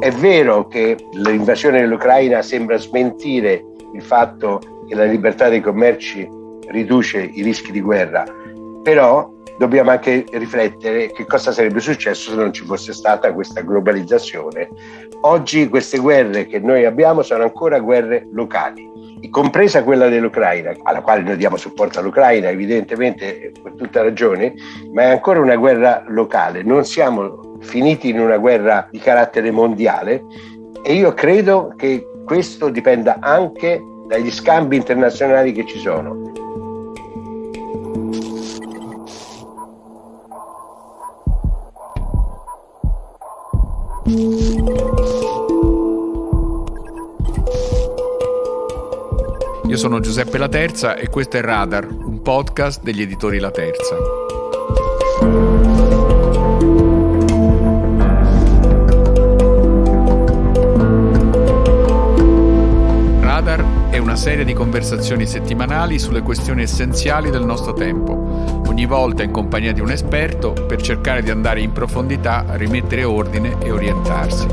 È vero che l'invasione dell'Ucraina sembra smentire il fatto che la libertà dei commerci riduce i rischi di guerra, però dobbiamo anche riflettere che cosa sarebbe successo se non ci fosse stata questa globalizzazione. Oggi queste guerre che noi abbiamo sono ancora guerre locali, compresa quella dell'Ucraina, alla quale noi diamo supporto all'Ucraina evidentemente per tutta ragione, ma è ancora una guerra locale, non siamo finiti in una guerra di carattere mondiale e io credo che questo dipenda anche dagli scambi internazionali che ci sono. Io sono Giuseppe La Terza e questo è Radar, un podcast degli editori La Terza. Una serie di conversazioni settimanali sulle questioni essenziali del nostro tempo, ogni volta in compagnia di un esperto per cercare di andare in profondità, rimettere ordine e orientarsi.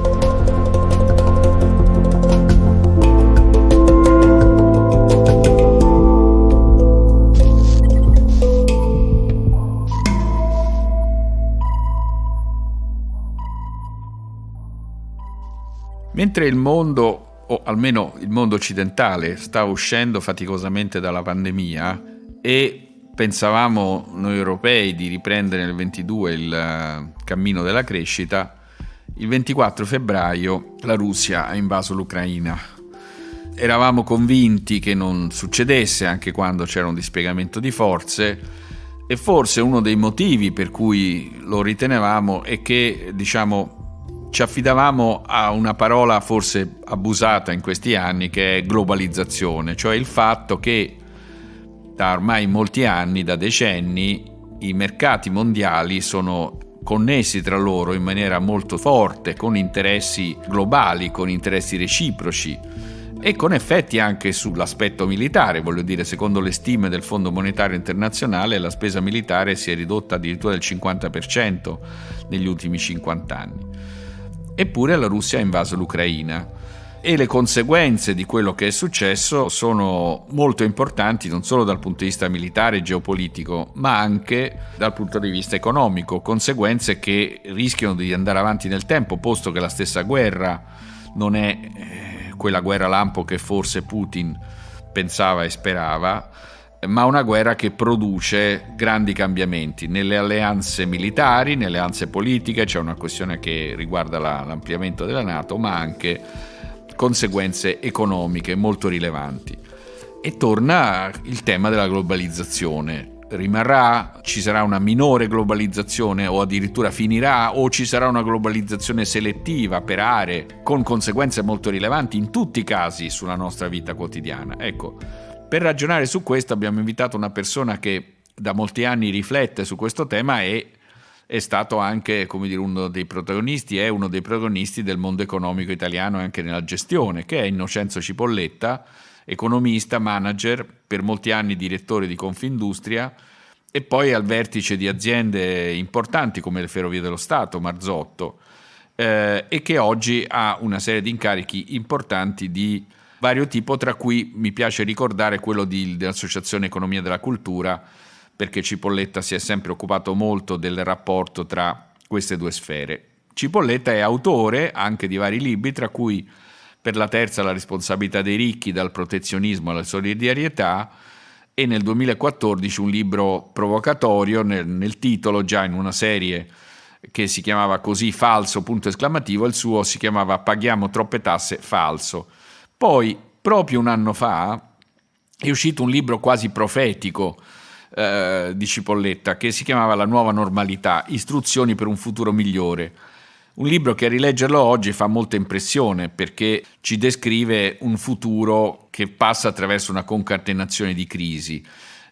Mentre il mondo o almeno il mondo occidentale, sta uscendo faticosamente dalla pandemia e pensavamo noi europei di riprendere nel 22 il eh, cammino della crescita, il 24 febbraio la Russia ha invaso l'Ucraina. Eravamo convinti che non succedesse anche quando c'era un dispiegamento di forze e forse uno dei motivi per cui lo ritenevamo è che, diciamo, ci affidavamo a una parola forse abusata in questi anni che è globalizzazione, cioè il fatto che da ormai molti anni, da decenni, i mercati mondiali sono connessi tra loro in maniera molto forte, con interessi globali, con interessi reciproci e con effetti anche sull'aspetto militare, voglio dire, secondo le stime del Fondo Monetario Internazionale la spesa militare si è ridotta addirittura del 50% negli ultimi 50 anni. Eppure la Russia ha invaso l'Ucraina. E le conseguenze di quello che è successo sono molto importanti non solo dal punto di vista militare e geopolitico, ma anche dal punto di vista economico, conseguenze che rischiano di andare avanti nel tempo, posto che la stessa guerra non è eh, quella guerra lampo che forse Putin pensava e sperava, ma una guerra che produce grandi cambiamenti nelle alleanze militari, nelle alleanze politiche, c'è una questione che riguarda la, l'ampliamento della Nato, ma anche conseguenze economiche molto rilevanti. E torna il tema della globalizzazione. Rimarrà? Ci sarà una minore globalizzazione o addirittura finirà? O ci sarà una globalizzazione selettiva per aree con conseguenze molto rilevanti in tutti i casi sulla nostra vita quotidiana? Ecco, per ragionare su questo abbiamo invitato una persona che da molti anni riflette su questo tema e è stato anche dire, uno dei protagonisti, è uno dei protagonisti del mondo economico italiano anche nella gestione, che è Innocenzo Cipolletta, economista, manager, per molti anni direttore di Confindustria e poi al vertice di aziende importanti come le Ferrovie dello Stato, Marzotto, eh, e che oggi ha una serie di incarichi importanti di vario tipo, tra cui mi piace ricordare quello di, dell'Associazione Economia della Cultura, perché Cipolletta si è sempre occupato molto del rapporto tra queste due sfere. Cipolletta è autore anche di vari libri, tra cui per la terza la responsabilità dei ricchi dal protezionismo alla solidarietà e nel 2014 un libro provocatorio nel, nel titolo già in una serie che si chiamava così falso punto esclamativo, il suo si chiamava Paghiamo troppe tasse falso poi, proprio un anno fa, è uscito un libro quasi profetico eh, di Cipolletta che si chiamava La nuova normalità, istruzioni per un futuro migliore. Un libro che a rileggerlo oggi fa molta impressione perché ci descrive un futuro che passa attraverso una concatenazione di crisi.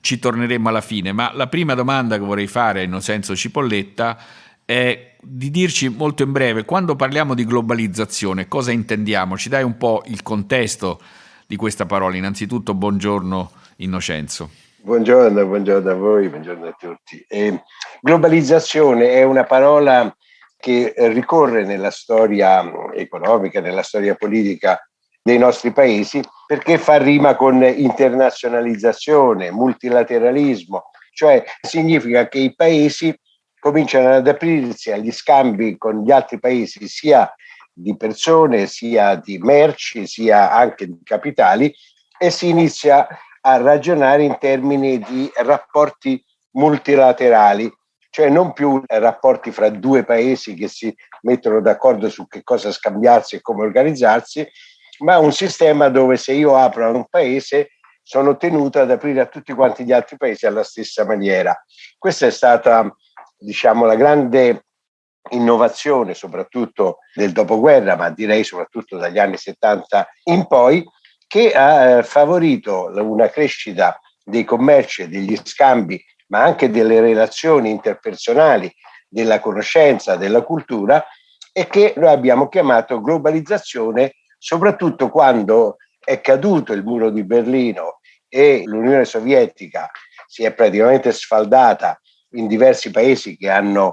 Ci torneremo alla fine, ma la prima domanda che vorrei fare a Innocenzo Cipolletta è di dirci molto in breve, quando parliamo di globalizzazione, cosa intendiamo? Ci dai un po' il contesto di questa parola. Innanzitutto, buongiorno Innocenzo. Buongiorno, buongiorno a voi, buongiorno a tutti. Eh, globalizzazione è una parola che ricorre nella storia economica, nella storia politica dei nostri paesi, perché fa rima con internazionalizzazione, multilateralismo, cioè significa che i paesi cominciano ad aprirsi agli scambi con gli altri paesi, sia di persone, sia di merci, sia anche di capitali, e si inizia a ragionare in termini di rapporti multilaterali, cioè non più rapporti fra due paesi che si mettono d'accordo su che cosa scambiarsi e come organizzarsi, ma un sistema dove se io apro a un paese sono tenuto ad aprire a tutti quanti gli altri paesi alla stessa maniera. Questa è stata, diciamo, la grande innovazione, soprattutto del dopoguerra, ma direi soprattutto dagli anni 70 in poi, che ha eh, favorito una crescita dei commerci e degli scambi, ma anche delle relazioni interpersonali, della conoscenza, della cultura e che noi abbiamo chiamato globalizzazione, soprattutto quando è caduto il muro di Berlino e l'Unione Sovietica si è praticamente sfaldata in diversi paesi che hanno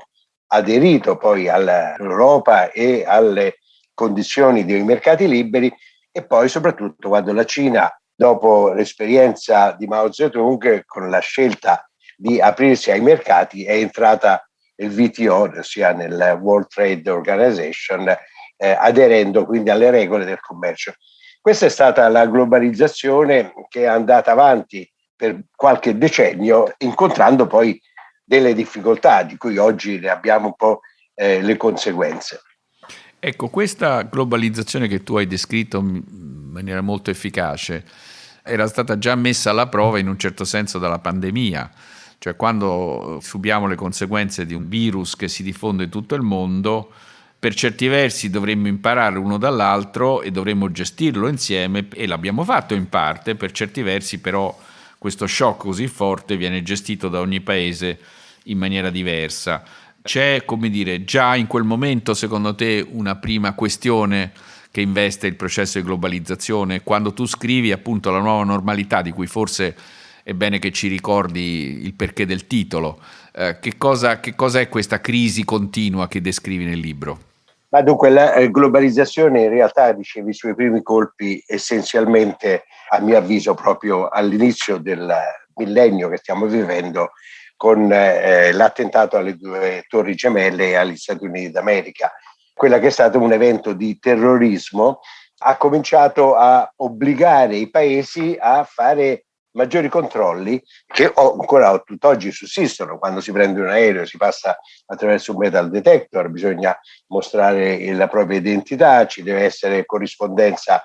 aderito poi all'Europa e alle condizioni dei mercati liberi, e poi soprattutto quando la Cina, dopo l'esperienza di Mao Zedong, con la scelta di aprirsi ai mercati, è entrata nel WTO, ossia nel World Trade Organization, eh, aderendo quindi alle regole del commercio. Questa è stata la globalizzazione che è andata avanti per qualche decennio, incontrando poi delle difficoltà di cui oggi ne abbiamo un po' eh, le conseguenze. Ecco, questa globalizzazione che tu hai descritto in maniera molto efficace era stata già messa alla prova in un certo senso dalla pandemia, cioè quando subiamo le conseguenze di un virus che si diffonde in tutto il mondo, per certi versi dovremmo imparare uno dall'altro e dovremmo gestirlo insieme e l'abbiamo fatto in parte, per certi versi però questo shock così forte viene gestito da ogni paese in maniera diversa. C'è, come dire, già in quel momento, secondo te, una prima questione che investe il processo di globalizzazione? Quando tu scrivi appunto la nuova normalità, di cui forse è bene che ci ricordi il perché del titolo, eh, che, cosa, che cosa è questa crisi continua che descrivi nel libro? Ma dunque la eh, globalizzazione in realtà ricevi i suoi primi colpi essenzialmente, a mio avviso, proprio all'inizio del millennio che stiamo vivendo, con eh, l'attentato alle due torri gemelle e agli Stati Uniti d'America. Quella che è stato un evento di terrorismo ha cominciato a obbligare i paesi a fare maggiori controlli che ancora tutt'oggi sussistono. Quando si prende un aereo si passa attraverso un metal detector, bisogna mostrare la propria identità, ci deve essere corrispondenza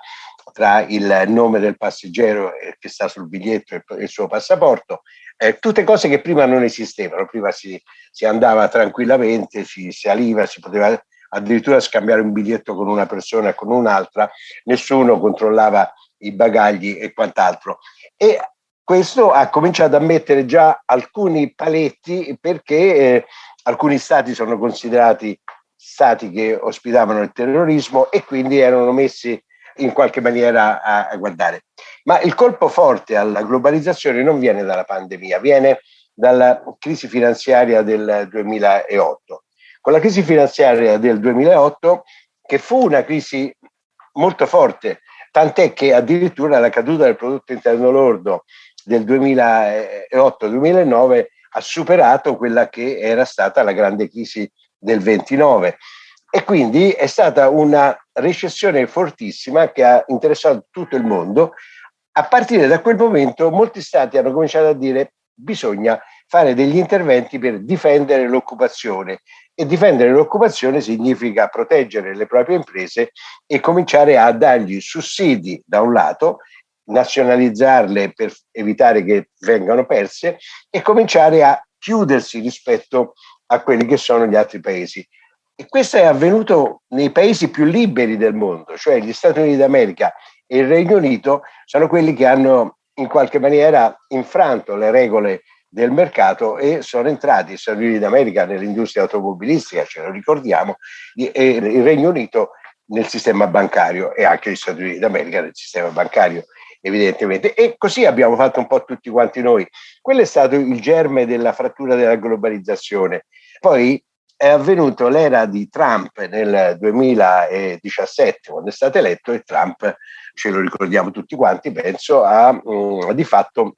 tra il nome del passeggero che sta sul biglietto e il suo passaporto, eh, tutte cose che prima non esistevano, prima si, si andava tranquillamente, si saliva, si poteva addirittura scambiare un biglietto con una persona e con un'altra, nessuno controllava i bagagli e quant'altro. E questo ha cominciato a mettere già alcuni paletti perché eh, alcuni stati sono considerati stati che ospitavano il terrorismo e quindi erano messi in qualche maniera a, a guardare. Ma il colpo forte alla globalizzazione non viene dalla pandemia, viene dalla crisi finanziaria del 2008. Con la crisi finanziaria del 2008, che fu una crisi molto forte, tant'è che addirittura la caduta del prodotto interno lordo del 2008-2009 ha superato quella che era stata la grande crisi del 29 e quindi è stata una recessione fortissima che ha interessato tutto il mondo. A partire da quel momento molti stati hanno cominciato a dire bisogna fare degli interventi per difendere l'occupazione e difendere l'occupazione significa proteggere le proprie imprese e cominciare a dargli sussidi da un lato, nazionalizzarle per evitare che vengano perse e cominciare a chiudersi rispetto a quelli che sono gli altri paesi. E questo è avvenuto nei paesi più liberi del mondo, cioè gli Stati Uniti d'America e il Regno Unito sono quelli che hanno in qualche maniera infranto le regole del mercato e sono entrati gli Stati Uniti d'America nell'industria automobilistica, ce lo ricordiamo, e il Regno Unito nel sistema bancario e anche gli Stati Uniti d'America nel sistema bancario evidentemente. E così abbiamo fatto un po' tutti quanti noi. Quello è stato il germe della frattura della globalizzazione. Poi è avvenuto l'era di Trump nel 2017, quando è stato eletto, e Trump, ce lo ricordiamo tutti quanti, penso, ha mh, mm, di fatto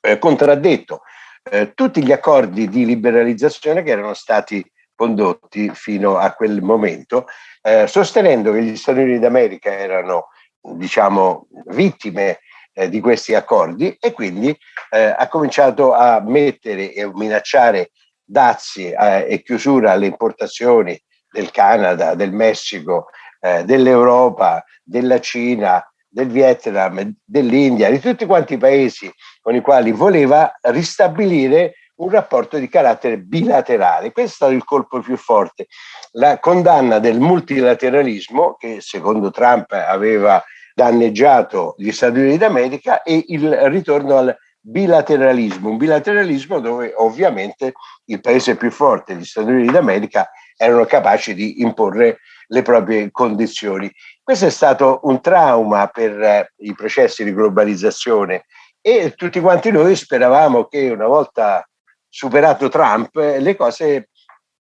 eh, contraddetto eh, tutti gli accordi di liberalizzazione che erano stati condotti fino a quel momento, eh, sostenendo che gli Stati Uniti d'America erano, diciamo, vittime eh, di questi accordi e quindi eh, ha cominciato a mettere e minacciare dazi eh, e chiusura alle importazioni del Canada, del Messico, eh, dell'Europa, della Cina, del Vietnam, dell'India, di tutti quanti i paesi con i quali voleva ristabilire un rapporto di carattere bilaterale. Questo è stato il colpo più forte. La condanna del multilateralismo, che secondo Trump aveva danneggiato gli Stati Uniti d'America, e il ritorno al bilateralismo, un bilateralismo dove ovviamente il paese più forte, gli Stati Uniti d'America, erano capaci di imporre le proprie condizioni. Questo è stato un trauma per eh, i processi di globalizzazione e tutti quanti noi speravamo che una volta superato Trump le cose,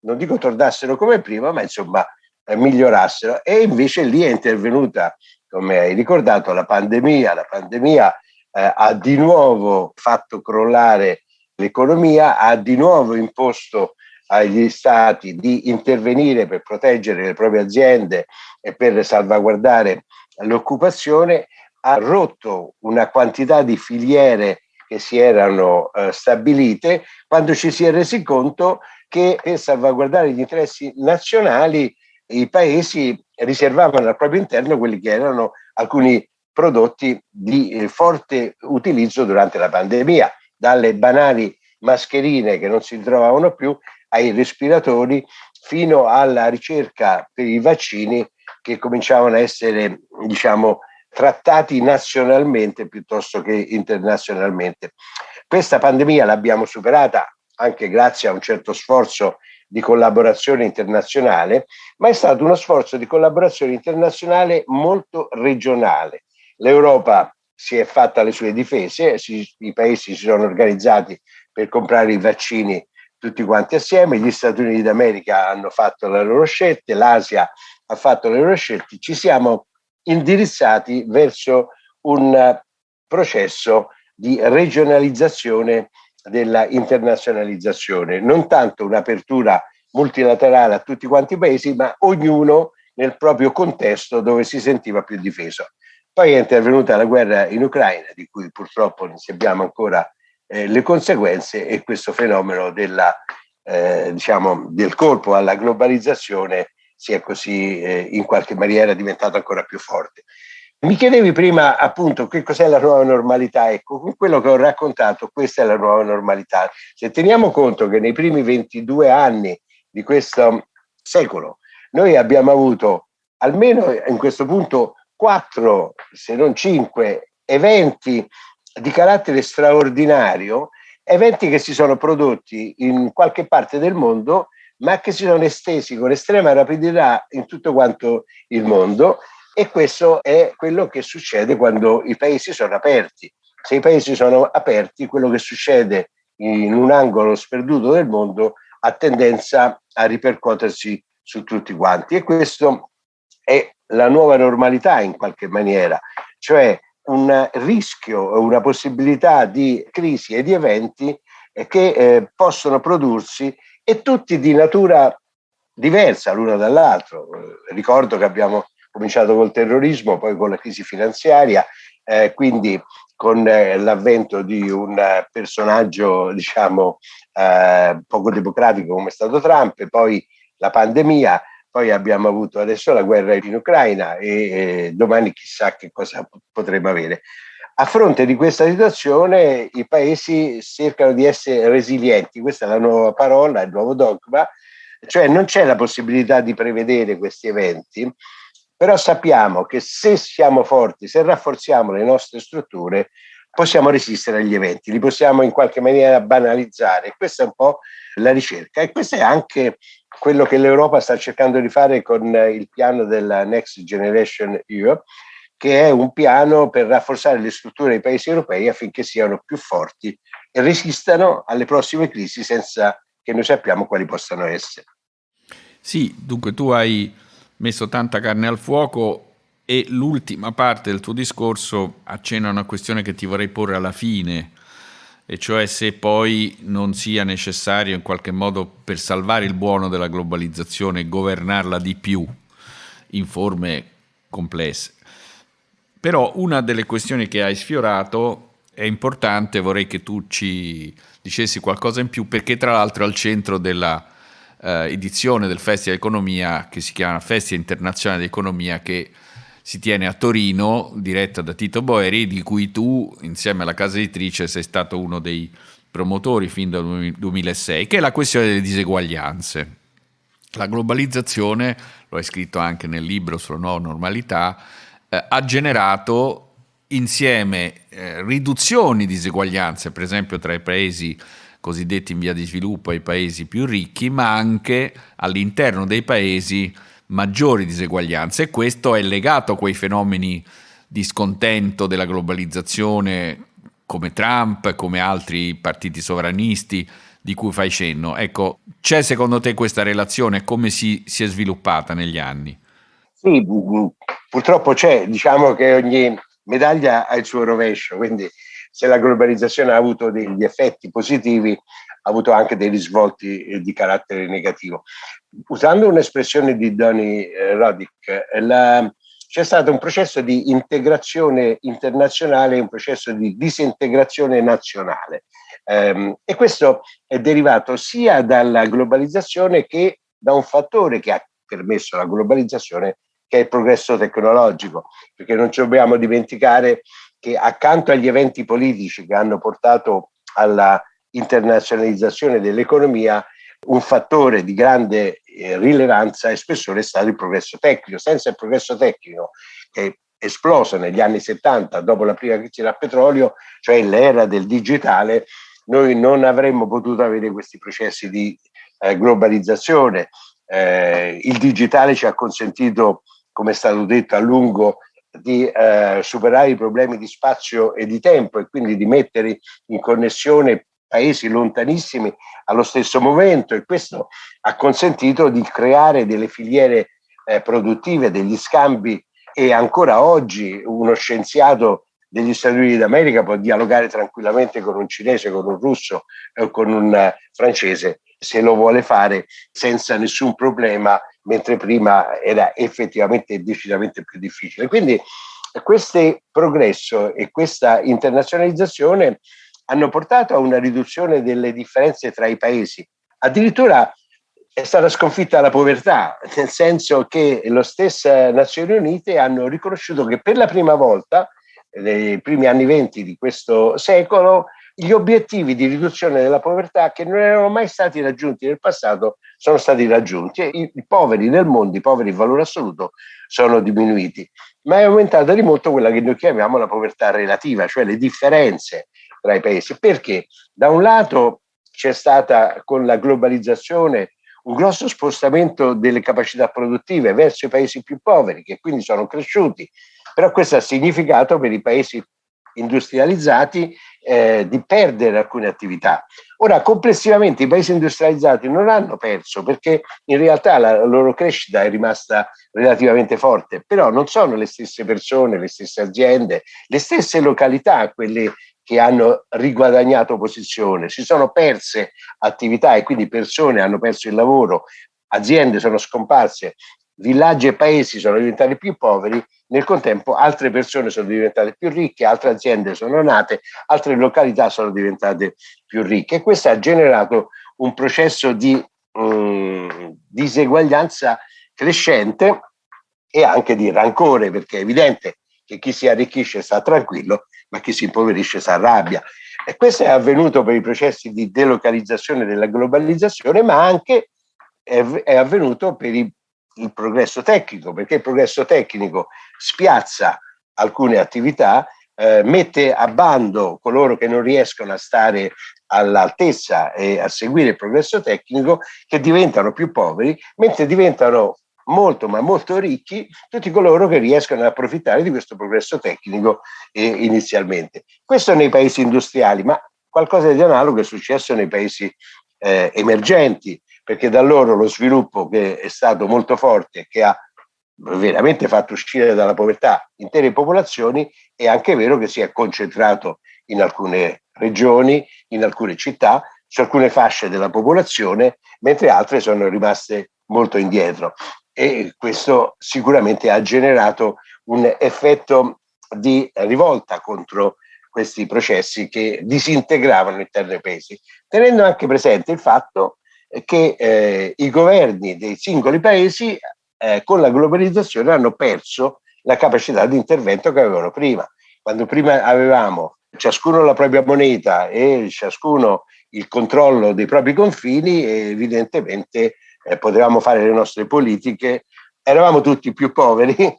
non dico tornassero come prima, ma insomma eh, migliorassero. E invece lì è intervenuta, come hai ricordato, la pandemia. La pandemia eh, ha di nuovo fatto crollare l'economia, ha di nuovo imposto agli stati di intervenire per proteggere le proprie aziende e per salvaguardare l'occupazione, ha rotto una quantità di filiere che si erano eh, stabilite quando ci si è resi conto che per salvaguardare gli interessi nazionali i paesi riservavano al proprio interno quelli che erano alcuni prodotti di eh, forte utilizzo durante la pandemia, dalle banali mascherine che non si trovavano più ai respiratori fino alla ricerca per i vaccini che cominciavano a essere, diciamo, trattati nazionalmente piuttosto che internazionalmente. Questa pandemia l'abbiamo superata anche grazie a un certo sforzo di collaborazione internazionale, ma è stato uno sforzo di collaborazione internazionale molto regionale. L'Europa si è fatta le sue difese, si, i paesi si sono organizzati per comprare i vaccini tutti quanti assieme, gli Stati Uniti d'America hanno fatto le loro scelte, l'Asia ha fatto le loro scelte, ci siamo indirizzati verso un processo di regionalizzazione della internazionalizzazione, non tanto un'apertura multilaterale a tutti quanti i paesi, ma ognuno nel proprio contesto dove si sentiva più difeso. Poi è intervenuta la guerra in Ucraina, di cui purtroppo non sappiamo ancora eh, le conseguenze e questo fenomeno della, eh, diciamo, del colpo alla globalizzazione si è così eh, in qualche maniera diventato ancora più forte. Mi chiedevi prima appunto che cos'è la nuova normalità, ecco, con quello che ho raccontato questa è la nuova normalità. Se teniamo conto che nei primi 22 anni di questo secolo noi abbiamo avuto almeno in questo punto quattro, se non cinque, eventi di carattere straordinario, eventi che si sono prodotti in qualche parte del mondo, ma che si sono estesi con estrema rapidità in tutto quanto il mondo e questo è quello che succede quando i paesi sono aperti. Se i paesi sono aperti, quello che succede in un angolo sperduto del mondo ha tendenza a ripercuotersi su tutti quanti e questo è la nuova normalità in qualche maniera, cioè un rischio, una possibilità di crisi e di eventi eh, che eh, possono prodursi e tutti di natura diversa l'uno dall'altro. Ricordo che abbiamo cominciato col terrorismo, poi con la crisi finanziaria, eh, quindi con eh, l'avvento di un personaggio diciamo eh, poco democratico come è stato Trump, e poi la pandemia, poi abbiamo avuto adesso la guerra in Ucraina e domani chissà che cosa potremo avere. A fronte di questa situazione i paesi cercano di essere resilienti, questa è la nuova parola, il nuovo dogma, cioè non c'è la possibilità di prevedere questi eventi, però sappiamo che se siamo forti, se rafforziamo le nostre strutture, possiamo resistere agli eventi, li possiamo in qualche maniera banalizzare. Questa è un po' la ricerca. E questo è anche quello che l'Europa sta cercando di fare con il piano della Next Generation EU, che è un piano per rafforzare le strutture dei paesi europei affinché siano più forti e resistano alle prossime crisi senza che noi sappiamo quali possano essere. Sì, dunque tu hai messo tanta carne al fuoco e l'ultima parte del tuo discorso accenna a una questione che ti vorrei porre alla fine, e cioè se poi non sia necessario in qualche modo per salvare il buono della globalizzazione governarla di più in forme complesse. Però una delle questioni che hai sfiorato è importante, vorrei che tu ci dicessi qualcosa in più perché tra l'altro è al centro della eh, edizione del Festival Economia che si chiama Festival Internazionale di Economia che si tiene a Torino, diretta da Tito Boeri, di cui tu, insieme alla casa editrice, sei stato uno dei promotori fin dal 2006, che è la questione delle diseguaglianze. La globalizzazione, lo hai scritto anche nel libro sulla nuova normalità, eh, ha generato insieme eh, riduzioni di diseguaglianze, per esempio tra i paesi cosiddetti in via di sviluppo e i paesi più ricchi, ma anche all'interno dei paesi maggiori diseguaglianze e questo è legato a quei fenomeni di scontento della globalizzazione come Trump, come altri partiti sovranisti di cui fai cenno. Ecco, c'è secondo te questa relazione? Come si, si è sviluppata negli anni? Sì, purtroppo c'è, diciamo che ogni medaglia ha il suo rovescio, quindi se la globalizzazione ha avuto degli effetti positivi, ha avuto anche dei risvolti eh, di carattere negativo. Usando un'espressione di Donny eh, Roddick, la, c'è stato un processo di integrazione internazionale e un processo di disintegrazione nazionale. Um, e questo è derivato sia dalla globalizzazione che da un fattore che ha permesso la globalizzazione, che è il progresso tecnologico, perché non ci dobbiamo dimenticare che accanto agli eventi politici che hanno portato alla internazionalizzazione dell'economia, un fattore di grande eh, rilevanza e spessore è stato il progresso tecnico. Senza il progresso tecnico che è esploso negli anni 70 dopo la prima crisi del petrolio, cioè l'era del digitale, noi non avremmo potuto avere questi processi di eh, globalizzazione. Eh, il digitale ci ha consentito, come è stato detto a lungo, di eh, superare i problemi di spazio e di tempo e quindi di mettere in connessione paesi lontanissimi allo stesso momento e questo ha consentito di creare delle filiere eh, produttive, degli scambi e ancora oggi uno scienziato degli Stati Uniti d'America può dialogare tranquillamente con un cinese, con un russo o con un uh, francese se lo vuole fare senza nessun problema, mentre prima era effettivamente decisamente più difficile. Quindi questo progresso e questa internazionalizzazione hanno portato a una riduzione delle differenze tra i paesi. Addirittura è stata sconfitta la povertà, nel senso che le stesse Nazioni Unite hanno riconosciuto che per la prima volta, nei primi anni venti di questo secolo, gli obiettivi di riduzione della povertà che non erano mai stati raggiunti nel passato sono stati raggiunti e i, i poveri nel mondo, i poveri in valore assoluto, sono diminuiti. Ma è aumentata di molto quella che noi chiamiamo la povertà relativa, cioè le differenze tra i paesi. Perché? Da un lato c'è stata con la globalizzazione un grosso spostamento delle capacità produttive verso i paesi più poveri, che quindi sono cresciuti, però questo ha significato per i paesi industrializzati eh, di perdere alcune attività. Ora, complessivamente i paesi industrializzati non hanno perso perché in realtà la loro crescita è rimasta relativamente forte, però non sono le stesse persone, le stesse aziende, le stesse località, quelle che hanno riguadagnato posizione, si sono perse attività e quindi persone hanno perso il lavoro, aziende sono scomparse, villaggi e paesi sono diventati più poveri, nel contempo altre persone sono diventate più ricche, altre aziende sono nate, altre località sono diventate più ricche e questo ha generato un processo di um, diseguaglianza crescente e anche di rancore, perché è evidente che chi si arricchisce sta tranquillo ma chi si impoverisce si arrabbia. E questo è avvenuto per i processi di delocalizzazione della globalizzazione, ma anche è avvenuto per i, il progresso tecnico, perché il progresso tecnico spiazza alcune attività, eh, mette a bando coloro che non riescono a stare all'altezza e a seguire il progresso tecnico, che diventano più poveri, mentre diventano molto ma molto ricchi tutti coloro che riescono ad approfittare di questo progresso tecnico eh, inizialmente. Questo nei paesi industriali, ma qualcosa di analogo è successo nei paesi eh, emergenti, perché da loro lo sviluppo che è stato molto forte, che ha veramente fatto uscire dalla povertà intere popolazioni, è anche vero che si è concentrato in alcune regioni, in alcune città, su alcune fasce della popolazione, mentre altre sono rimaste molto indietro. E questo sicuramente ha generato un effetto di rivolta contro questi processi che disintegravano all'interno dei paesi, tenendo anche presente il fatto che eh, i governi dei singoli paesi eh, con la globalizzazione hanno perso la capacità di intervento che avevano prima. Quando prima avevamo ciascuno la propria moneta e ciascuno il controllo dei propri confini, evidentemente eh, potevamo fare le nostre politiche, eravamo tutti più poveri,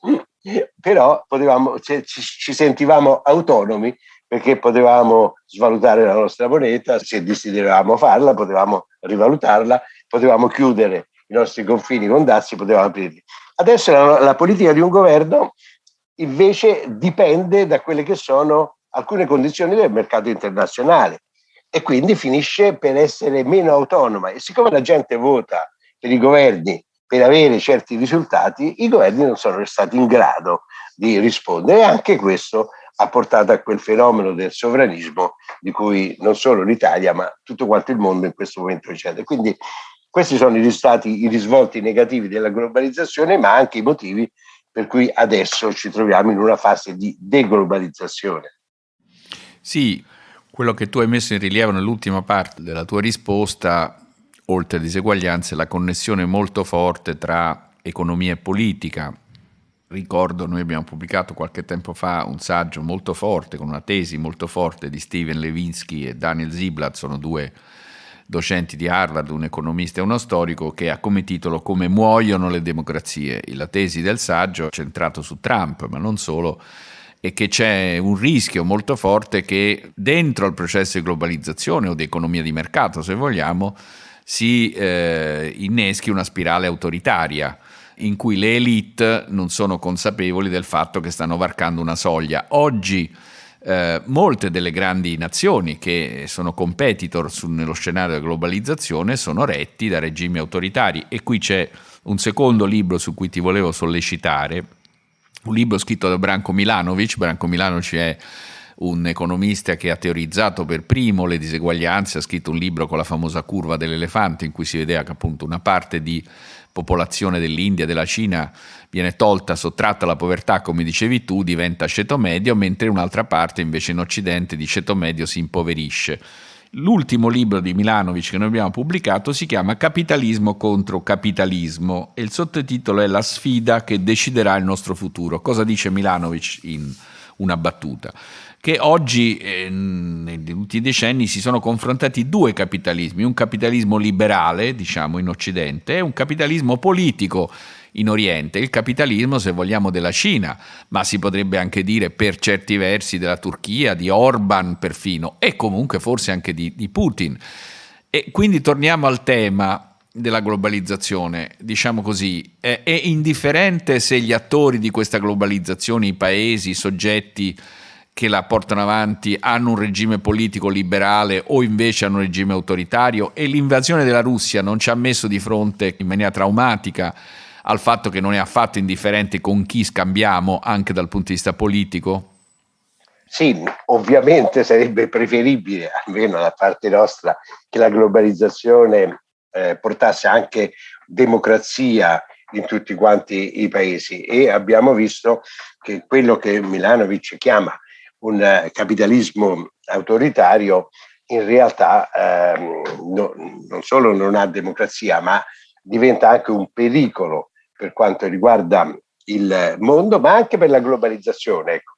però potevamo, ci, ci sentivamo autonomi perché potevamo svalutare la nostra moneta, se desideravamo farla, potevamo rivalutarla, potevamo chiudere i nostri confini con dazi, potevamo aprirli. Adesso la, la politica di un governo invece dipende da quelle che sono alcune condizioni del mercato internazionale e quindi finisce per essere meno autonoma. E siccome la gente vota per i governi per avere certi risultati, i governi non sono stati in grado di rispondere e anche questo ha portato a quel fenomeno del sovranismo di cui non solo l'Italia ma tutto quanto il mondo in questo momento riceve. Quindi questi sono i risultati, i risvolti negativi della globalizzazione, ma anche i motivi per cui adesso ci troviamo in una fase di deglobalizzazione. Sì, quello che tu hai messo in rilievo nell'ultima parte della tua risposta, oltre a diseguaglianze, è la connessione molto forte tra economia e politica. Ricordo, noi abbiamo pubblicato qualche tempo fa un saggio molto forte, con una tesi molto forte di Steven Levinsky e Daniel Ziblatt, sono due docenti di Harvard, un economista e uno storico, che ha come titolo Come muoiono le democrazie. La tesi del saggio è centrato su Trump, ma non solo, e che c'è un rischio molto forte che dentro al processo di globalizzazione o di economia di mercato, se vogliamo, si eh, inneschi una spirale autoritaria in cui le elite non sono consapevoli del fatto che stanno varcando una soglia. Oggi eh, molte delle grandi nazioni che sono competitor su, nello scenario della globalizzazione sono retti da regimi autoritari e qui c'è un secondo libro su cui ti volevo sollecitare, un libro scritto da Branko Milanovic, Branko Milanovic è un economista che ha teorizzato per primo le diseguaglianze, ha scritto un libro con la famosa curva dell'elefante in cui si vedeva che appunto una parte di popolazione dell'India, della Cina viene tolta, sottratta alla povertà, come dicevi tu, diventa ceto medio, mentre un'altra parte invece in Occidente di ceto medio si impoverisce. L'ultimo libro di Milanovic che noi abbiamo pubblicato si chiama Capitalismo contro capitalismo e il sottotitolo è La sfida che deciderà il nostro futuro. Cosa dice Milanovic in una battuta? Che oggi, eh, negli ultimi decenni, si sono confrontati due capitalismi, un capitalismo liberale, diciamo, in Occidente, e un capitalismo politico in Oriente, il capitalismo, se vogliamo, della Cina, ma si potrebbe anche dire per certi versi della Turchia, di Orban perfino, e comunque forse anche di, di Putin. E quindi torniamo al tema della globalizzazione, diciamo così, è, è indifferente se gli attori di questa globalizzazione, i paesi, i soggetti, che la portano avanti hanno un regime politico liberale o invece hanno un regime autoritario e l'invasione della Russia non ci ha messo di fronte in maniera traumatica al fatto che non è affatto indifferente con chi scambiamo anche dal punto di vista politico? Sì, ovviamente sarebbe preferibile, almeno da parte nostra, che la globalizzazione eh, portasse anche democrazia in tutti quanti i paesi e abbiamo visto che quello che Milanovic chiama un eh, capitalismo autoritario in realtà ehm, no, non solo non ha democrazia, ma diventa anche un pericolo per quanto riguarda il mondo, ma anche per la globalizzazione. Ecco.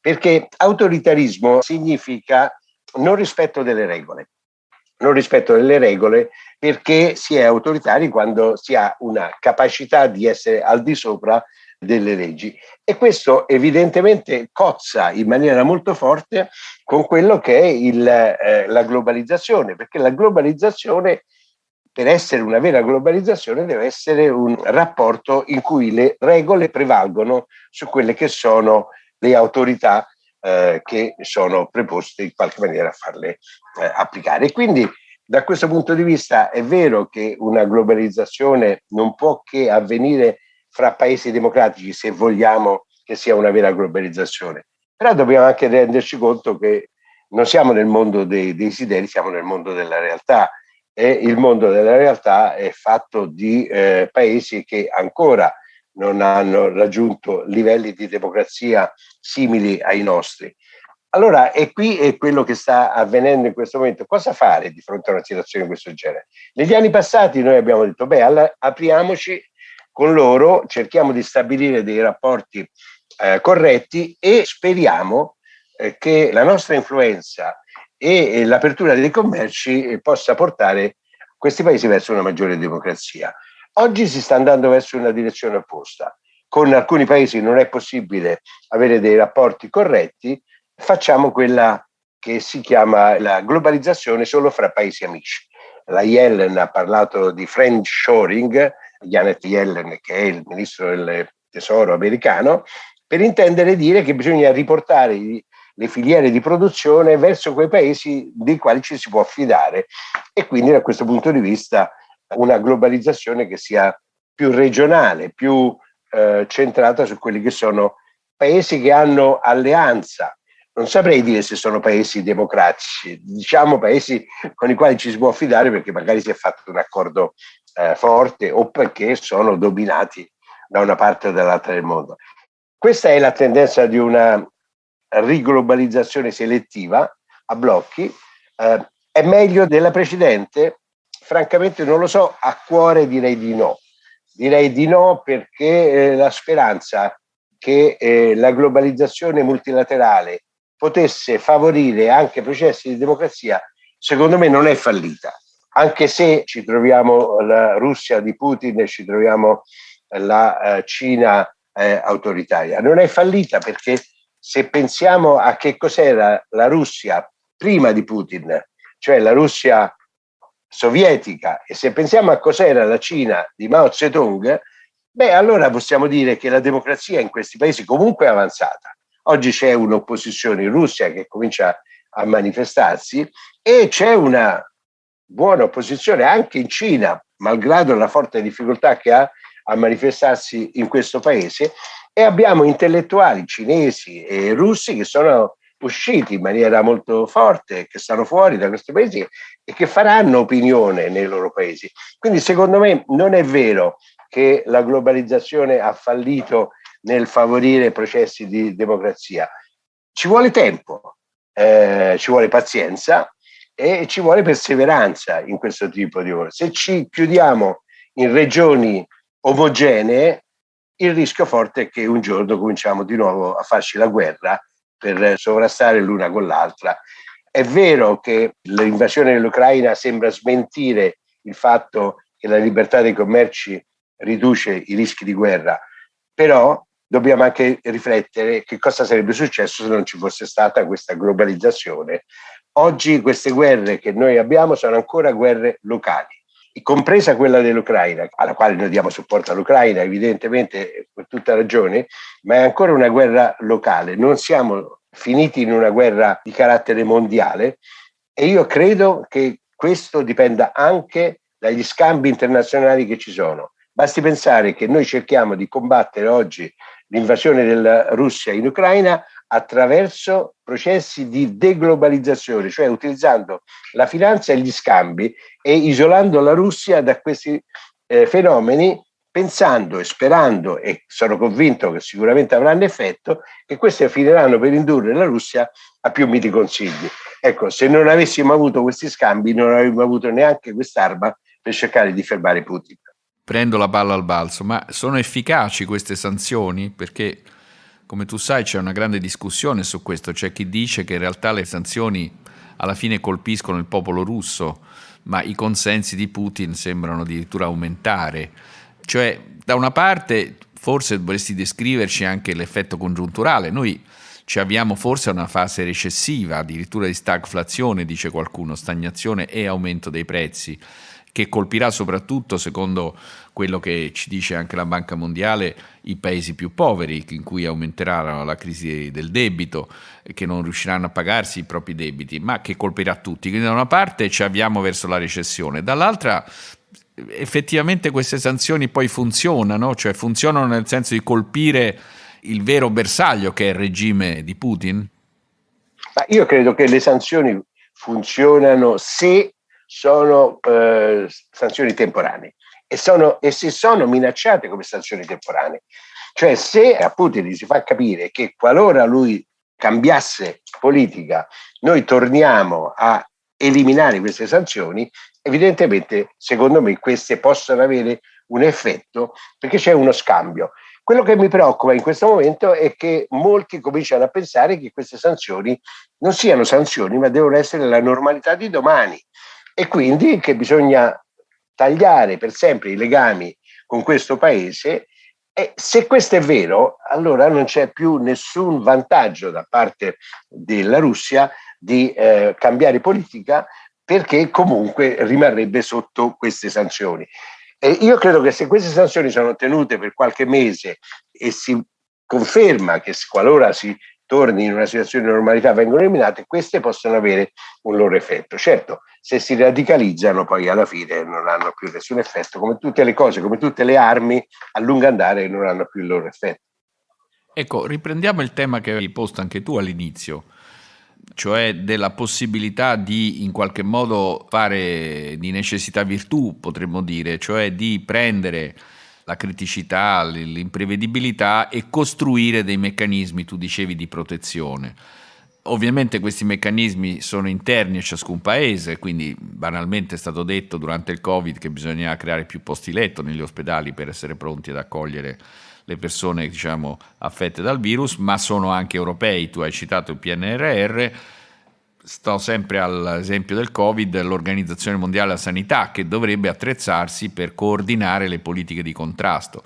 Perché autoritarismo significa non rispetto delle regole. Non rispetto delle regole perché si è autoritari quando si ha una capacità di essere al di sopra delle leggi. E questo evidentemente cozza in maniera molto forte con quello che è il, eh, la globalizzazione, perché la globalizzazione per essere una vera globalizzazione deve essere un rapporto in cui le regole prevalgono su quelle che sono le autorità eh, che sono preposte in qualche maniera a farle eh, applicare. Quindi da questo punto di vista è vero che una globalizzazione non può che avvenire fra paesi democratici se vogliamo che sia una vera globalizzazione, però dobbiamo anche renderci conto che non siamo nel mondo dei desideri, siamo nel mondo della realtà e il mondo della realtà è fatto di eh, paesi che ancora non hanno raggiunto livelli di democrazia simili ai nostri. Allora, e qui è quello che sta avvenendo in questo momento. Cosa fare di fronte a una situazione di questo genere? Negli anni passati noi abbiamo detto, beh, apriamoci con loro, cerchiamo di stabilire dei rapporti eh, corretti e speriamo eh, che la nostra influenza e l'apertura dei commerci eh, possa portare questi paesi verso una maggiore democrazia. Oggi si sta andando verso una direzione opposta. Con alcuni paesi non è possibile avere dei rapporti corretti, facciamo quella che si chiama la globalizzazione solo fra paesi amici. La Yellen ha parlato di friend shoring, Janet Yellen che è il ministro del tesoro americano, per intendere dire che bisogna riportare le filiere di produzione verso quei paesi dei quali ci si può affidare e quindi da questo punto di vista una globalizzazione che sia più regionale, più eh, centrata su quelli che sono paesi che hanno alleanza. Non saprei dire se sono paesi democratici, diciamo paesi con i quali ci si può affidare perché magari si è fatto un accordo eh, forte o perché sono dominati da una parte o dall'altra del mondo. Questa è la tendenza di una riglobalizzazione selettiva a blocchi, eh, è meglio della precedente? Francamente non lo so, a cuore direi di no. Direi di no perché eh, la speranza che eh, la globalizzazione multilaterale potesse favorire anche processi di democrazia, secondo me non è fallita. Anche se ci troviamo la Russia di Putin e ci troviamo la eh, Cina eh, autoritaria. Non è fallita perché se pensiamo a che cos'era la Russia prima di Putin, cioè la Russia sovietica, e se pensiamo a cos'era la Cina di Mao Zedong, beh, allora possiamo dire che la democrazia in questi paesi comunque è avanzata. Oggi c'è un'opposizione in Russia che comincia a manifestarsi e c'è una buona opposizione anche in Cina, malgrado la forte difficoltà che ha a manifestarsi in questo paese e abbiamo intellettuali cinesi e russi che sono usciti in maniera molto forte, che stanno fuori da questi paesi e che faranno opinione nei loro paesi. Quindi secondo me non è vero che la globalizzazione ha fallito nel favorire processi di democrazia. Ci vuole tempo, eh, ci vuole pazienza e ci vuole perseveranza in questo tipo di lavoro. Se ci chiudiamo in regioni omogenee, il rischio forte è che un giorno cominciamo di nuovo a farci la guerra per sovrastare l'una con l'altra. È vero che l'invasione dell'Ucraina sembra smentire il fatto che la libertà dei commerci riduce i rischi di guerra, però dobbiamo anche riflettere che cosa sarebbe successo se non ci fosse stata questa globalizzazione. Oggi queste guerre che noi abbiamo sono ancora guerre locali compresa quella dell'Ucraina, alla quale noi diamo supporto all'Ucraina, evidentemente per tutta ragione, ma è ancora una guerra locale. Non siamo finiti in una guerra di carattere mondiale e io credo che questo dipenda anche dagli scambi internazionali che ci sono. Basti pensare che noi cerchiamo di combattere oggi l'invasione della Russia in Ucraina attraverso processi di deglobalizzazione, cioè utilizzando la finanza e gli scambi e isolando la Russia da questi eh, fenomeni, pensando e sperando, e sono convinto che sicuramente avranno effetto, che questi finiranno per indurre la Russia a più miti consigli. Ecco, se non avessimo avuto questi scambi, non avremmo avuto neanche quest'arma per cercare di fermare Putin. Prendo la palla al balzo, ma sono efficaci queste sanzioni? Perché come tu sai c'è una grande discussione su questo, c'è chi dice che in realtà le sanzioni alla fine colpiscono il popolo russo, ma i consensi di Putin sembrano addirittura aumentare. Cioè, da una parte forse dovresti descriverci anche l'effetto congiunturale. Noi ci avviamo forse a una fase recessiva, addirittura di stagflazione, dice qualcuno, stagnazione e aumento dei prezzi che colpirà soprattutto, secondo quello che ci dice anche la Banca Mondiale, i paesi più poveri, in cui aumenterà la crisi del debito, che non riusciranno a pagarsi i propri debiti, ma che colpirà tutti. Quindi da una parte ci avviamo verso la recessione, dall'altra effettivamente queste sanzioni poi funzionano, cioè funzionano nel senso di colpire il vero bersaglio che è il regime di Putin? Ma io credo che le sanzioni funzionano se sono eh, sanzioni temporanee e, sono, e se sono minacciate come sanzioni temporanee. Cioè se a Putin si fa capire che qualora lui cambiasse politica, noi torniamo a eliminare queste sanzioni, evidentemente secondo me queste possono avere un effetto perché c'è uno scambio. Quello che mi preoccupa in questo momento è che molti cominciano a pensare che queste sanzioni non siano sanzioni, ma devono essere la normalità di domani e quindi che bisogna tagliare per sempre i legami con questo paese e se questo è vero, allora non c'è più nessun vantaggio da parte della Russia di eh, cambiare politica perché comunque rimarrebbe sotto queste sanzioni. E io credo che se queste sanzioni sono tenute per qualche mese e si conferma che qualora si torni in una situazione di normalità vengono eliminate, queste possono avere un loro effetto. Certo, se si radicalizzano poi alla fine non hanno più nessun effetto, come tutte le cose, come tutte le armi, a lungo andare non hanno più il loro effetto. Ecco, riprendiamo il tema che hai posto anche tu all'inizio, cioè della possibilità di in qualche modo fare di necessità virtù, potremmo dire, cioè di prendere la criticità, l'imprevedibilità e costruire dei meccanismi, tu dicevi, di protezione. Ovviamente questi meccanismi sono interni a ciascun paese, quindi banalmente è stato detto durante il Covid che bisogna creare più posti letto negli ospedali per essere pronti ad accogliere le persone diciamo, affette dal virus, ma sono anche europei. Tu hai citato il PNRR, sto sempre all'esempio del Covid, l'Organizzazione Mondiale della Sanità che dovrebbe attrezzarsi per coordinare le politiche di contrasto.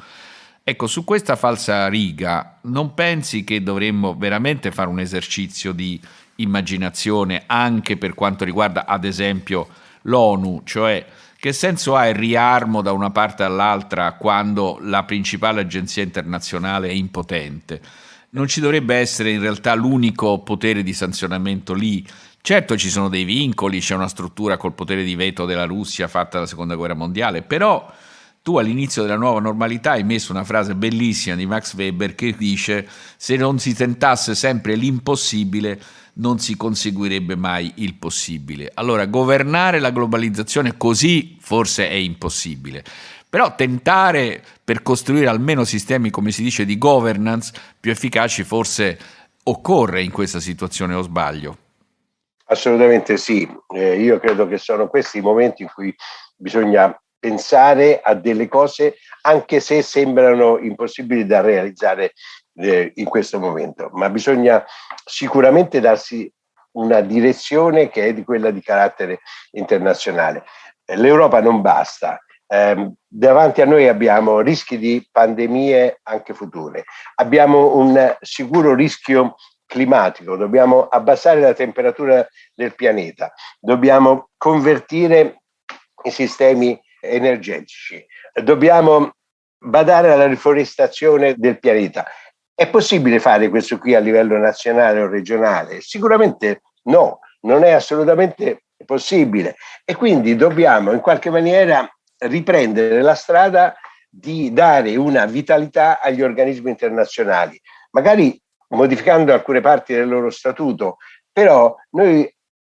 Ecco, su questa falsa riga, non pensi che dovremmo veramente fare un esercizio di immaginazione anche per quanto riguarda, ad esempio, l'ONU, cioè che senso ha il riarmo da una parte all'altra quando la principale agenzia internazionale è impotente? Non ci dovrebbe essere in realtà l'unico potere di sanzionamento lì. Certo ci sono dei vincoli, c'è una struttura col potere di veto della Russia fatta alla seconda guerra mondiale, però tu all'inizio della nuova normalità hai messo una frase bellissima di Max Weber che dice se non si tentasse sempre l'impossibile non si conseguirebbe mai il possibile. Allora, governare la globalizzazione così forse è impossibile. Però tentare per costruire almeno sistemi, come si dice, di governance più efficaci forse occorre in questa situazione o sbaglio? Assolutamente sì, eh, io credo che sono questi i momenti in cui bisogna pensare a delle cose anche se sembrano impossibili da realizzare eh, in questo momento, ma bisogna sicuramente darsi una direzione che è di quella di carattere internazionale. L'Europa non basta, eh, davanti a noi abbiamo rischi di pandemie anche future, abbiamo un sicuro rischio climatico, dobbiamo abbassare la temperatura del pianeta, dobbiamo convertire i sistemi energetici, dobbiamo badare alla riforestazione del pianeta. È possibile fare questo qui a livello nazionale o regionale? Sicuramente no, non è assolutamente possibile e quindi dobbiamo in qualche maniera riprendere la strada di dare una vitalità agli organismi internazionali, magari modificando alcune parti del loro statuto, però noi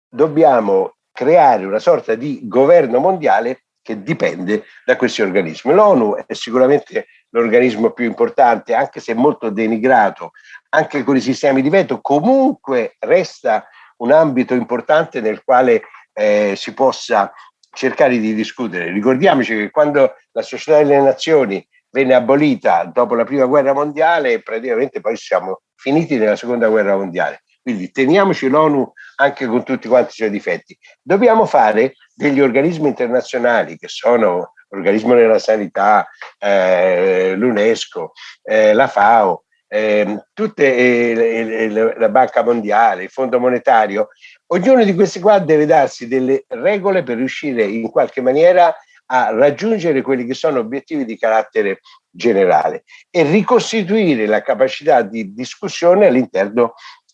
dobbiamo creare una sorta di governo mondiale che dipende da questi organismi. L'ONU è sicuramente l'organismo più importante, anche se molto denigrato, anche con i sistemi di veto, comunque resta un ambito importante nel quale eh, si possa cercare di discutere. Ricordiamoci che quando la Società delle Nazioni venne abolita dopo la prima guerra mondiale, praticamente poi siamo finiti nella seconda guerra mondiale. Quindi teniamoci l'ONU anche con tutti quanti i suoi difetti. Dobbiamo fare degli organismi internazionali che sono l'organismo della sanità, eh, l'UNESCO, eh, la FAO, eh, tutte eh, la Banca Mondiale, il Fondo Monetario, ognuno di questi qua deve darsi delle regole per riuscire in qualche maniera a raggiungere quelli che sono obiettivi di carattere generale e ricostituire la capacità di discussione all'interno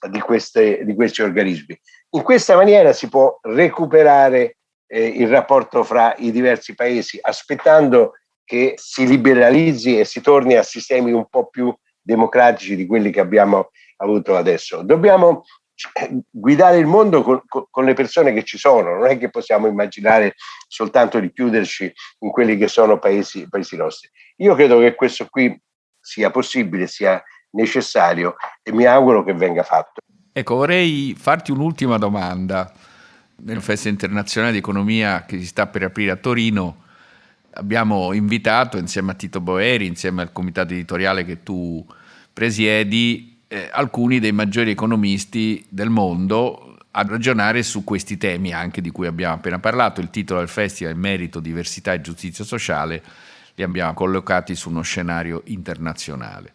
di, queste, di questi organismi. In questa maniera si può recuperare eh, il rapporto fra i diversi paesi, aspettando che si liberalizzi e si torni a sistemi un po' più democratici di quelli che abbiamo avuto adesso. Dobbiamo guidare il mondo con, con, le persone che ci sono, non è che possiamo immaginare soltanto di chiuderci in quelli che sono paesi, paesi nostri. Io credo che questo qui sia possibile, sia necessario e mi auguro che venga fatto. Ecco, vorrei farti un'ultima domanda. Nel Festival Internazionale di Economia che si sta per aprire a Torino abbiamo invitato insieme a Tito Boeri, insieme al comitato editoriale che tu presiedi, eh, alcuni dei maggiori economisti del mondo a ragionare su questi temi anche di cui abbiamo appena parlato. Il titolo del festival è Merito, Diversità e Giustizia Sociale, li abbiamo collocati su uno scenario internazionale.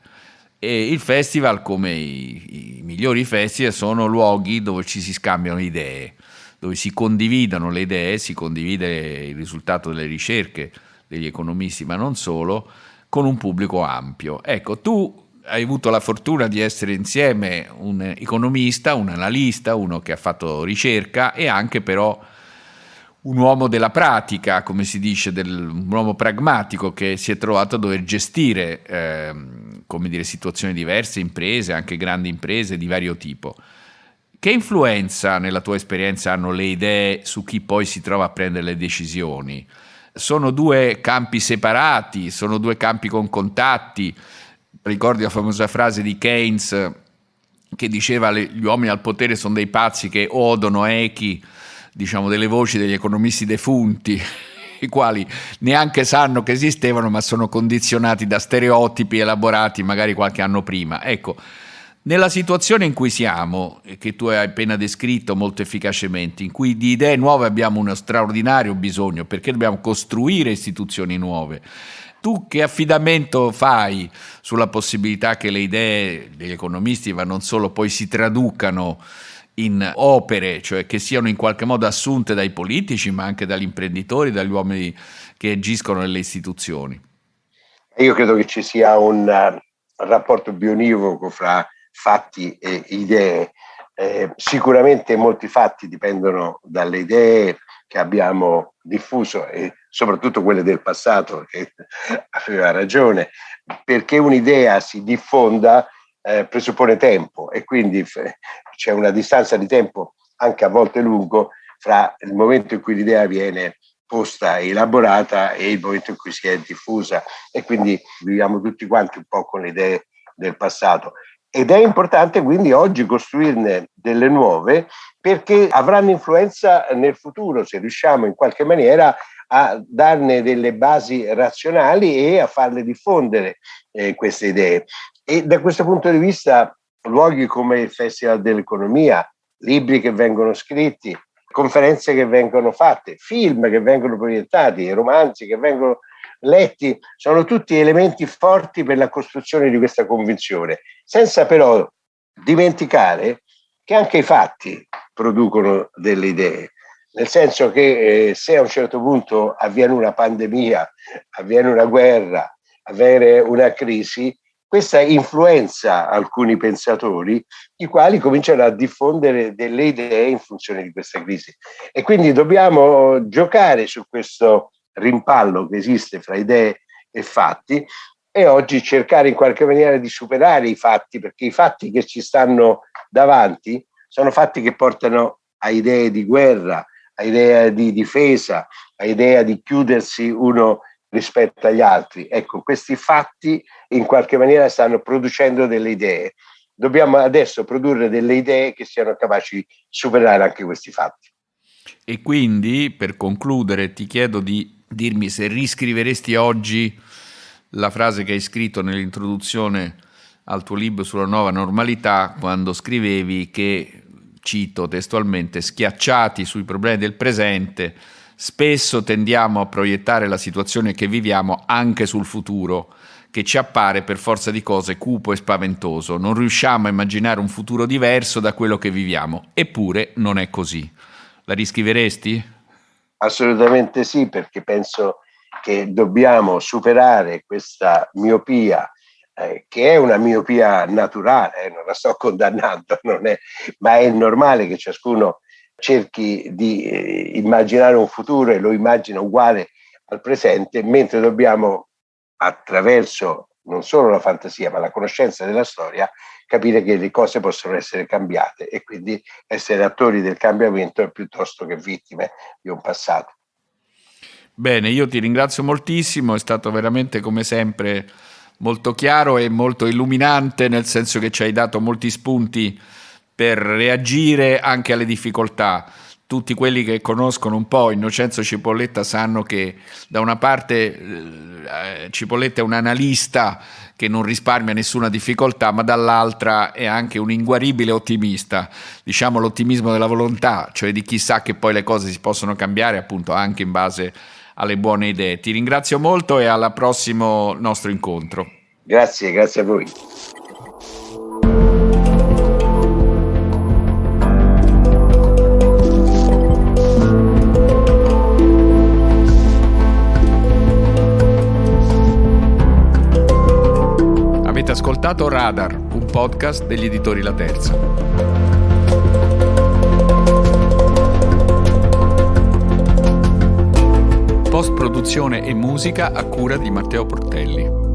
E il festival, come i, i migliori festival, sono luoghi dove ci si scambiano idee, dove si condividono le idee, si condivide il risultato delle ricerche degli economisti, ma non solo, con un pubblico ampio. Ecco, tu hai avuto la fortuna di essere insieme un economista, un analista, uno che ha fatto ricerca e anche però un uomo della pratica, come si dice, del, un uomo pragmatico che si è trovato a dover gestire eh, come dire, situazioni diverse, imprese, anche grandi imprese di vario tipo. Che influenza nella tua esperienza hanno le idee su chi poi si trova a prendere le decisioni? Sono due campi separati, sono due campi con contatti, ricordi la famosa frase di Keynes che diceva gli uomini al potere sono dei pazzi che odono echi, diciamo, delle voci degli economisti defunti, i quali neanche sanno che esistevano, ma sono condizionati da stereotipi elaborati magari qualche anno prima. Ecco, nella situazione in cui siamo, che tu hai appena descritto molto efficacemente, in cui di idee nuove abbiamo uno straordinario bisogno, perché dobbiamo costruire istituzioni nuove, tu che affidamento fai sulla possibilità che le idee degli economisti ma non solo poi si traducano in opere, cioè che siano in qualche modo assunte dai politici ma anche dagli imprenditori, dagli uomini che agiscono nelle istituzioni? Io credo che ci sia un uh, rapporto bionivoco fra fatti e idee. Eh, sicuramente molti fatti dipendono dalle idee che abbiamo diffuso e soprattutto quelle del passato, che aveva ragione, perché un'idea si diffonda eh, presuppone tempo e quindi c'è una distanza di tempo anche a volte lungo fra il momento in cui l'idea viene posta e elaborata e il momento in cui si è diffusa e quindi viviamo tutti quanti un po' con le idee del passato. Ed è importante quindi oggi costruirne delle nuove perché avranno influenza nel futuro se riusciamo in qualche maniera a darne delle basi razionali e a farle diffondere eh, queste idee. E da questo punto di vista luoghi come il Festival dell'Economia, libri che vengono scritti, conferenze che vengono fatte, film che vengono proiettati, romanzi che vengono letti, sono tutti elementi forti per la costruzione di questa convinzione, senza però dimenticare che anche i fatti producono delle idee, nel senso che eh, se a un certo punto avviene una pandemia, avviene una guerra, avviene una crisi, questa influenza alcuni pensatori, i quali cominciano a diffondere delle idee in funzione di questa crisi. E quindi dobbiamo giocare su questo rimpallo che esiste fra idee e fatti e oggi cercare in qualche maniera di superare i fatti, perché i fatti che ci stanno davanti sono fatti che portano a idee di guerra, a idea di difesa, a idea di chiudersi uno rispetto agli altri. Ecco, questi fatti in qualche maniera stanno producendo delle idee. Dobbiamo adesso produrre delle idee che siano capaci di superare anche questi fatti. E quindi, per concludere, ti chiedo di dirmi se riscriveresti oggi la frase che hai scritto nell'introduzione al tuo libro sulla nuova normalità, quando scrivevi che, cito testualmente, schiacciati sui problemi del presente, spesso tendiamo a proiettare la situazione che viviamo anche sul futuro, che ci appare per forza di cose cupo e spaventoso. Non riusciamo a immaginare un futuro diverso da quello che viviamo, eppure non è così. La riscriveresti? Assolutamente sì, perché penso che dobbiamo superare questa miopia eh, che è una miopia naturale, eh, non la sto condannando, è, ma è normale che ciascuno cerchi di eh, immaginare un futuro e lo immagina uguale al presente, mentre dobbiamo attraverso non solo la fantasia ma la conoscenza della storia capire che le cose possono essere cambiate e quindi essere attori del cambiamento piuttosto che vittime di un passato. Bene, io ti ringrazio moltissimo, è stato veramente come sempre molto chiaro e molto illuminante, nel senso che ci hai dato molti spunti per reagire anche alle difficoltà. Tutti quelli che conoscono un po' Innocenzo Cipolletta sanno che da una parte eh, Cipolletta è un analista che non risparmia nessuna difficoltà, ma dall'altra è anche un inguaribile ottimista, diciamo l'ottimismo della volontà, cioè di chi sa che poi le cose si possono cambiare appunto anche in base alle buone idee. Ti ringrazio molto e al prossimo nostro incontro. Grazie, grazie a voi. ascoltato Radar, un podcast degli editori La Terza. Produzione e musica a cura di Matteo Portelli.